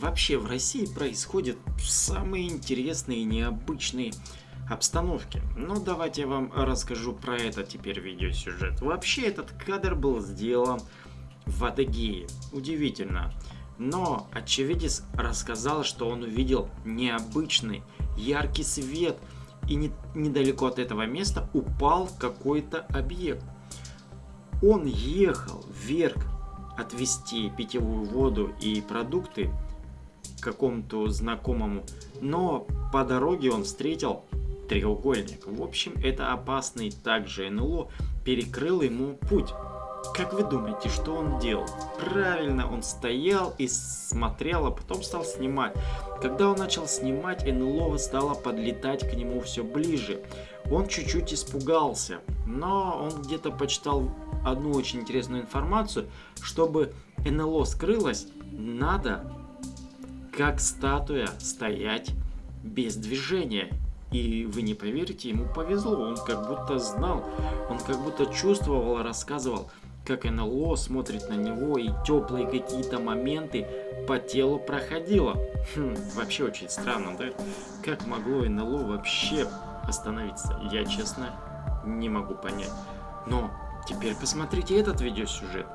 Вообще в России происходят самые интересные и необычные обстановки. Ну давайте я вам расскажу про это теперь видеосюжет. Вообще этот кадр был сделан в Адыгее. Удивительно. Но очевидец рассказал, что он увидел необычный яркий свет и не, недалеко от этого места упал какой-то объект. Он ехал вверх отвезти питьевую воду и продукты какому-то знакомому, но по дороге он встретил треугольник. В общем, это опасный также НЛО перекрыл ему путь. Как вы думаете, что он делал? Правильно, он стоял и смотрел, а потом стал снимать. Когда он начал снимать, НЛО стало подлетать к нему все ближе. Он чуть-чуть испугался, но он где-то почитал одну очень интересную информацию. Чтобы НЛО скрылось, надо как статуя стоять без движения. И вы не поверите, ему повезло, он как будто знал, он как будто чувствовал, рассказывал, как НЛО смотрит на него и теплые какие-то моменты по телу проходило. Хм, вообще очень странно, да? Как могло НЛО вообще остановиться? Я, честно, не могу понять. Но теперь посмотрите этот видеосюжет.